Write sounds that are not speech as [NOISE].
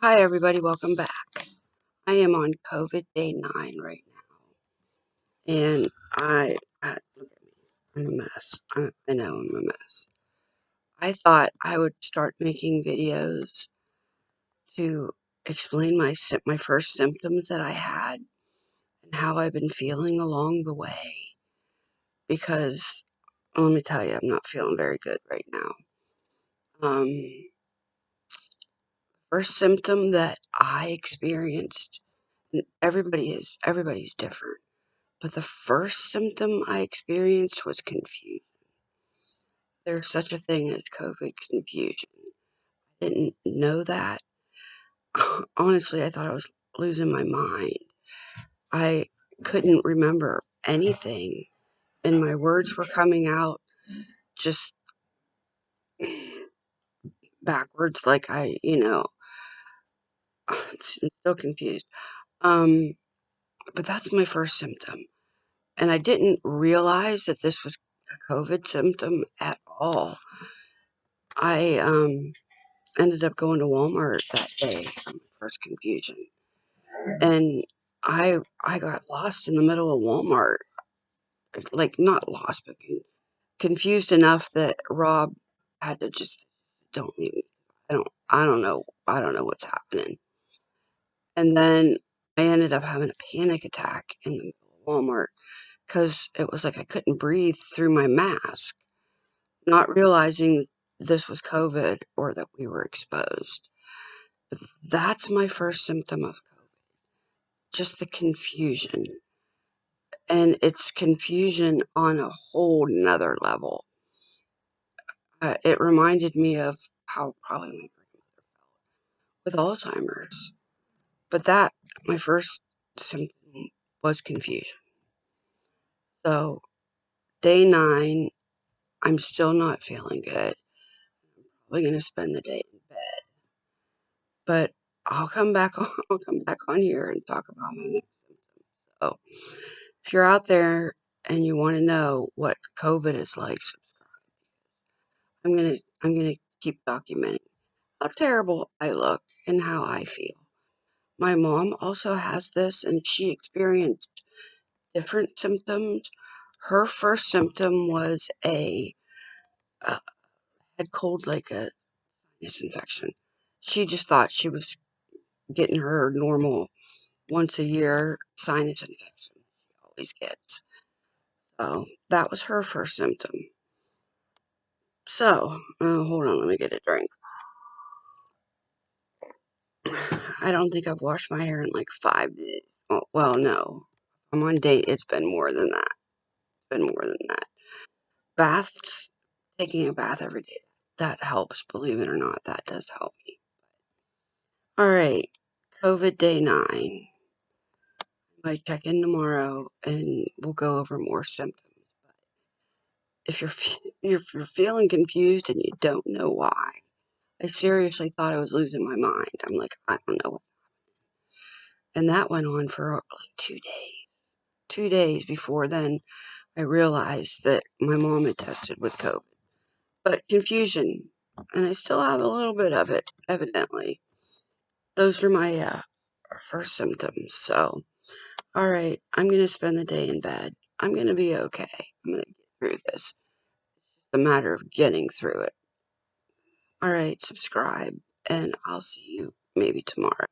Hi, everybody. Welcome back. I am on COVID day nine right now, and I, I look at me. I'm a mess. I, I know I'm a mess. I thought I would start making videos to explain my my first symptoms that I had and how I've been feeling along the way. Because let me tell you, I'm not feeling very good right now. Um, first symptom that I experienced, everybody is everybody's different But the first symptom I experienced was confusion. There's such a thing as COVID confusion. I didn't know that. [LAUGHS] Honestly, I thought I was losing my mind. I couldn't remember anything, and my words were coming out just [CLEARS THROAT] backwards, like I, you know, [SIGHS] I'm still confused. Um, but that's my first symptom. And I didn't realize that this was a COVID symptom at all. I, um, ended up going to Walmart that day first confusion. And I I got lost in the middle of Walmart. Like not lost, but confused enough that Rob had to just don't I don't I don't know I don't know what's happening. And then I ended up having a panic attack in the Walmart because it was like I couldn't breathe through my mask, not realizing this was COVID or that we were exposed. That's my first symptom of COVID, just the confusion. And it's confusion on a whole nother level. Uh, it reminded me of how probably my grandmother felt with Alzheimer's. But that, my first symptom was confusion. So, day nine, I'm still not feeling good. I'm probably going to spend the day in bed. But I'll come back [LAUGHS] on, I'll come back on here and talk about my next symptoms. So, if you're out there and you want to know what COVID is like, subscribe. I'm gonna I'm gonna keep documenting how terrible I look and how I feel. My mom also has this, and she experienced different symptoms. Her first symptom was a uh, head cold, like a sinus infection. She just thought she was getting her normal once a year sinus infection she always gets. So that was her first symptom. So, uh, hold on, let me get a drink. I don't think I've washed my hair in like five days. Oh, well, no. I'm on date. It's been more than that. It's been more than that. Baths, taking a bath every day, that helps. Believe it or not, that does help me. All right, COVID day nine. I check in tomorrow and we'll go over more symptoms. But if you're [LAUGHS] if you're feeling confused and you don't know why, I seriously thought I was losing my mind. I'm like, I don't know. And that went on for like two days. Two days before then, I realized that my mom had tested with COVID. But confusion, and I still have a little bit of it, evidently. Those are my uh, first symptoms. So, all right, I'm going to spend the day in bed. I'm going to be okay. I'm going to get through this. It's a matter of getting through it. All right, subscribe, and I'll see you maybe tomorrow.